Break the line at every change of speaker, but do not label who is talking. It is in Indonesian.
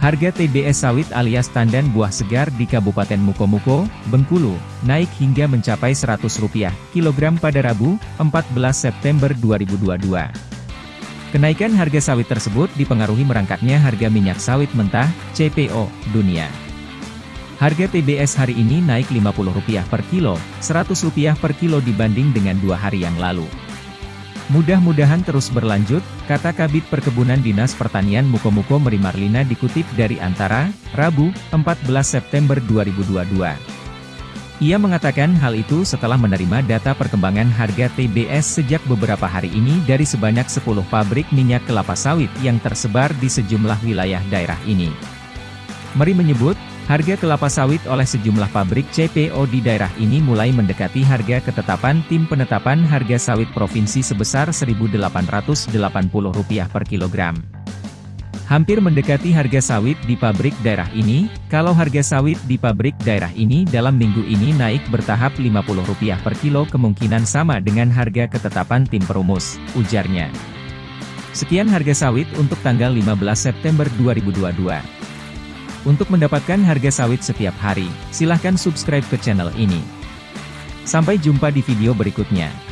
Harga TBS sawit alias tandan buah segar di Kabupaten Mukomuko, Bengkulu, naik hingga mencapai Rp100 kilogram pada Rabu, 14 September 2022. Kenaikan harga sawit tersebut dipengaruhi merangkaknya harga minyak sawit mentah, CPO, dunia. Harga TBS hari ini naik Rp50 per kilo, Rp100 per kilo dibanding dengan dua hari yang lalu. Mudah-mudahan terus berlanjut, kata Kabit Perkebunan Dinas Pertanian Mukomuko Merimarlina dikutip dari Antara, Rabu, 14 September 2022. Ia mengatakan hal itu setelah menerima data perkembangan harga TBS sejak beberapa hari ini dari sebanyak 10 pabrik minyak kelapa sawit yang tersebar di sejumlah wilayah daerah ini. Meri menyebut, Harga kelapa sawit oleh sejumlah pabrik CPO di daerah ini mulai mendekati harga ketetapan tim penetapan harga sawit provinsi sebesar Rp1.880 per kilogram. Hampir mendekati harga sawit di pabrik daerah ini, kalau harga sawit di pabrik daerah ini dalam minggu ini naik bertahap Rp50 per kilo kemungkinan sama dengan harga ketetapan tim perumus, ujarnya. Sekian harga sawit untuk tanggal 15 September 2022. Untuk mendapatkan harga sawit setiap hari, silahkan subscribe ke channel ini. Sampai jumpa di video berikutnya.